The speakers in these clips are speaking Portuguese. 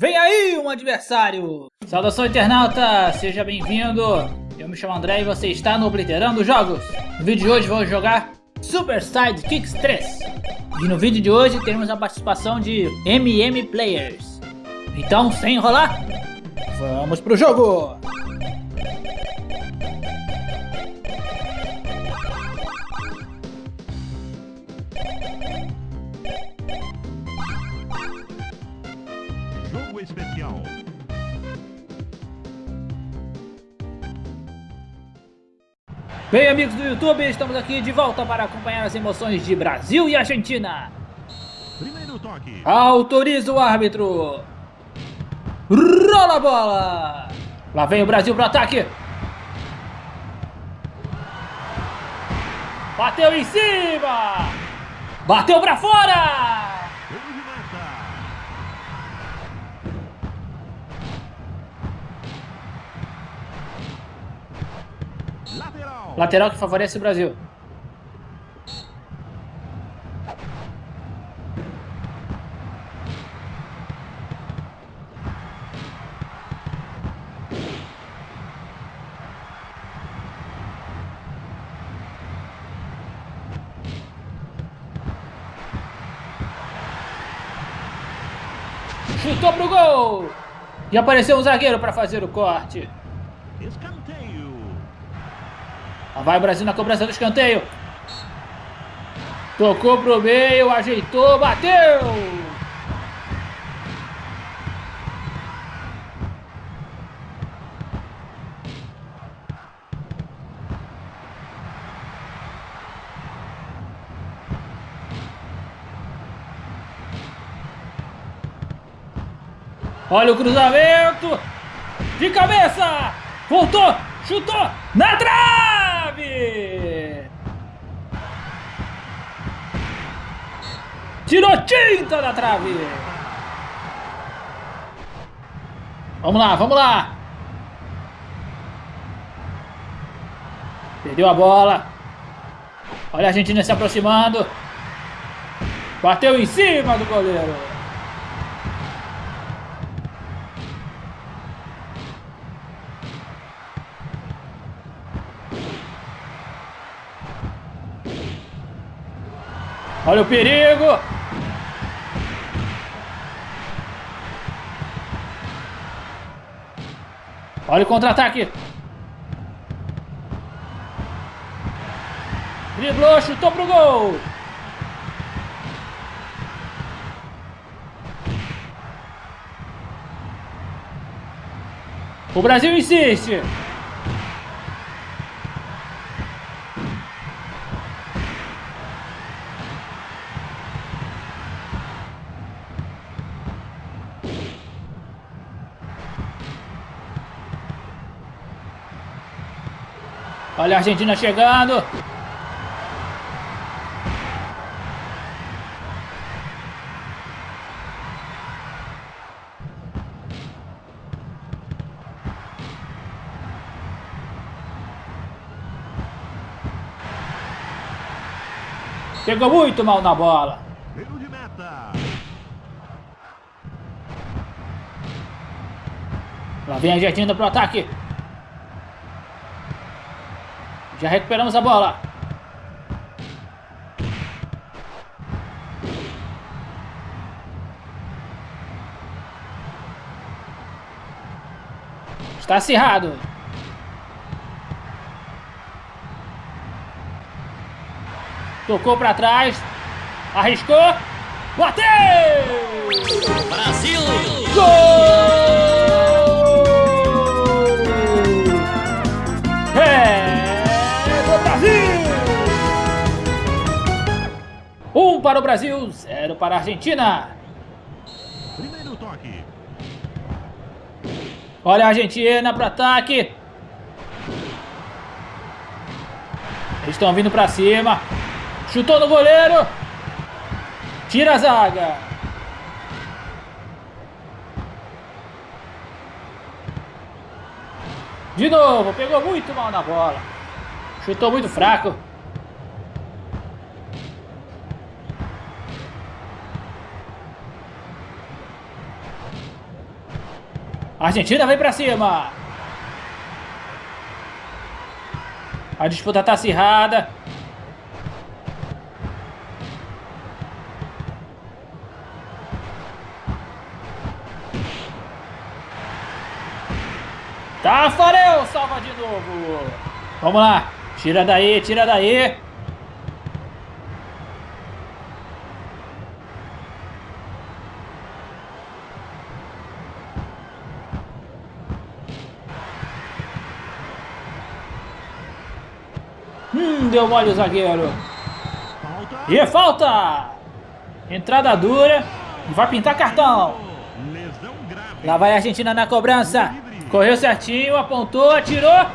Vem aí um adversário! Saudação internauta, seja bem-vindo! Eu me chamo André e você está no Obliterando Jogos. No vídeo de hoje vamos jogar Super Side Kicks 3. E no vídeo de hoje teremos a participação de MM Players. Então, sem enrolar, vamos pro jogo! Bem, amigos do YouTube, estamos aqui de volta para acompanhar as emoções de Brasil e Argentina. Primeiro toque. Autoriza o árbitro. Rola a bola. Lá vem o Brasil para o ataque. Bateu em cima. Bateu para fora. Lateral. Que favorece o Brasil. Chutou pro gol! E apareceu um zagueiro para fazer o corte. Escanteio. Vai o Brasil na cobrança do escanteio. Tocou pro meio, ajeitou, bateu! Olha o cruzamento! De cabeça! Voltou! Chutou! Na trave! Tirou tinta da trave! Vamos lá, vamos lá! Perdeu a bola. Olha a Argentina se aproximando. Bateu em cima do goleiro. Olha o perigo! Olha o contra-ataque! Driblou, chutou pro gol! O Brasil insiste! Olha a Argentina chegando. Pegou muito mal na bola. Tiro de meta. Lá vem a Argentina pro ataque. Já recuperamos a bola. Está acirrado. Tocou para trás. Arriscou. Bateu! Brasil! Gol! 1 para o Brasil, 0 para a Argentina. Primeiro toque. Olha a Argentina para ataque. Eles estão vindo para cima. Chutou no goleiro. Tira a zaga. De novo, pegou muito mal na bola. Chutou muito fraco. Argentina vem pra cima. A disputa tá acirrada. Tafarel salva de novo. Vamos lá. Tira daí, tira daí. Hum, deu mole o zagueiro. E é falta! Entrada dura e vai pintar cartão. Lá vai a Argentina na cobrança. Correu certinho, apontou, atirou.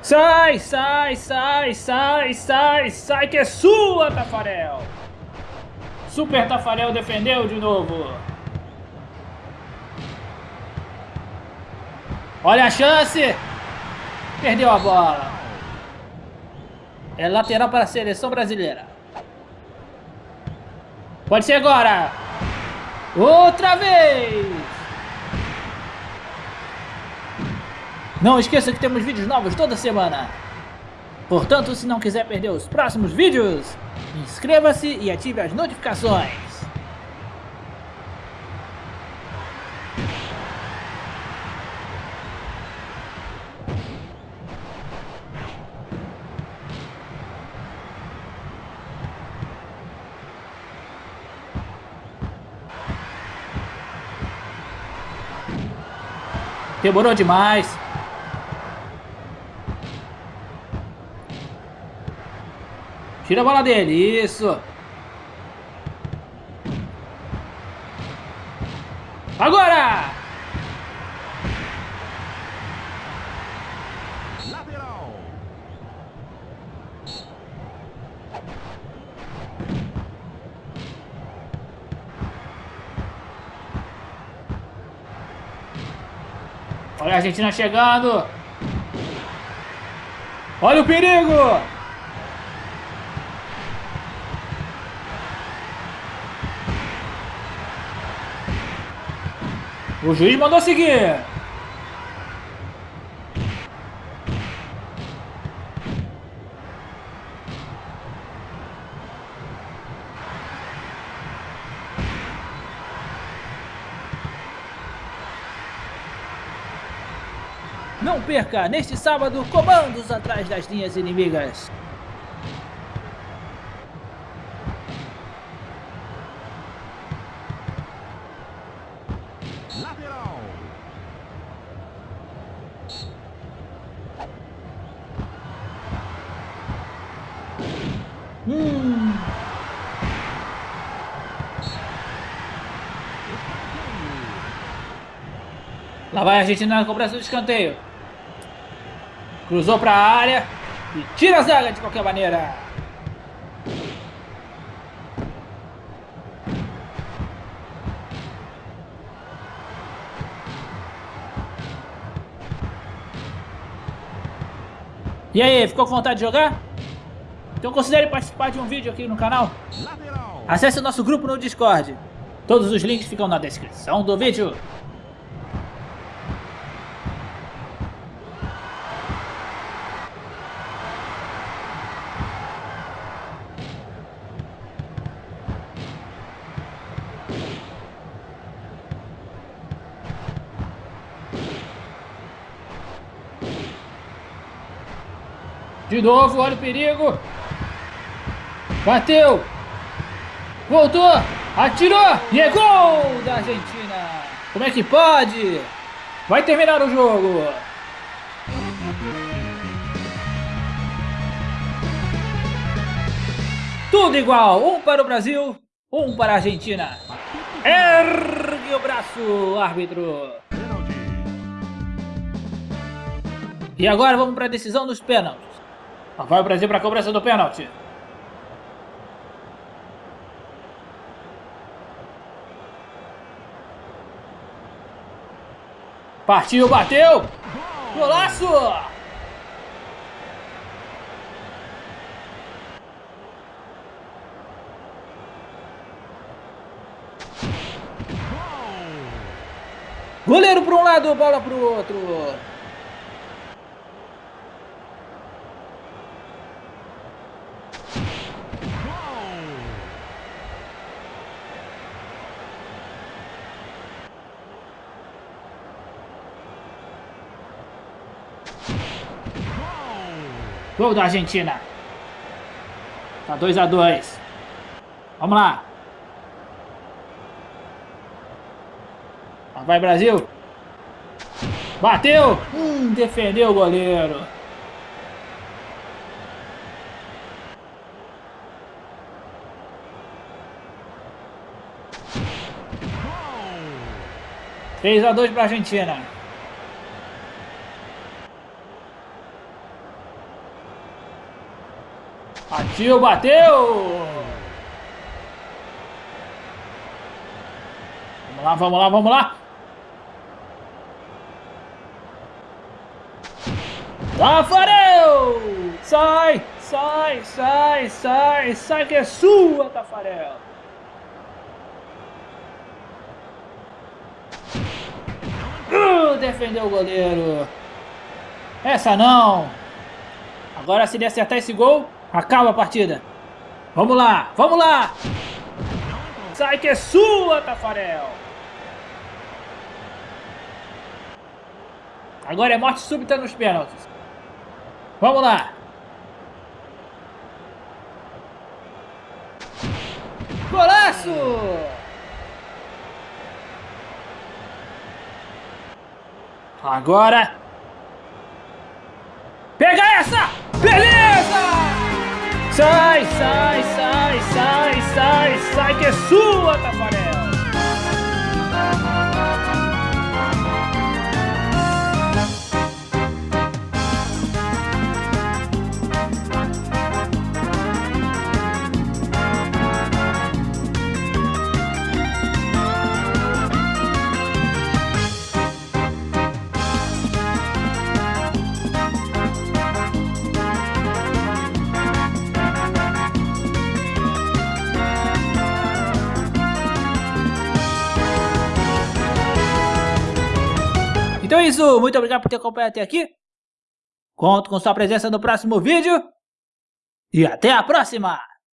Sai, sai, sai, sai, sai, sai, que é sua, Tafarel. Super Tafarel defendeu de novo. Olha a chance. Perdeu a bola. É lateral para a seleção brasileira. Pode ser agora. Outra vez. Não esqueça que temos vídeos novos toda semana. Portanto, se não quiser perder os próximos vídeos, inscreva-se e ative as notificações. Demorou demais. Tira a bola dele, isso. Agora! Lateral. Olha a Argentina chegando. Olha o perigo! O juiz mandou seguir. Não perca, neste sábado, comandos atrás das linhas inimigas. Lateral. Hum, lá vai a Argentina na cobrança do escanteio. Cruzou para a área e tira a zaga de qualquer maneira. E aí, ficou com vontade de jogar? Então considere participar de um vídeo aqui no canal. Acesse o nosso grupo no Discord. Todos os links ficam na descrição do vídeo. De novo, olha o perigo. Bateu. Voltou. Atirou. E é gol da Argentina. Como é que pode? Vai terminar o jogo. Tudo igual. Um para o Brasil, um para a Argentina. Ergue o braço, árbitro. E agora vamos para a decisão dos pênaltis. Lá vai o Brasil para a cobrança do pênalti. Partiu, bateu! Golaço! Goleiro para um lado, bola para o outro. Gol da Argentina. Tá 2 a 2 Vamos lá. Vai Brasil. Bateu. Hum, defendeu o goleiro. Três a dois para Argentina. Partiu, bateu! Vamos lá, vamos lá, vamos lá! Tafarel! Sai, sai, sai, sai, sai que é sua, Tafarel! Uh, defendeu o goleiro. Essa não. Agora se ele acertar esse gol, Acaba a partida. Vamos lá, vamos lá. Sai que é sua, Tafarel. Agora é morte súbita nos pênaltis. Vamos lá. Golaço! Agora. Pega essa! Beleza! Sai, sai, sai, sai, sai, sai, que é sua, Tafarel! Isso, muito obrigado por ter acompanhado até aqui. Conto com sua presença no próximo vídeo. E até a próxima!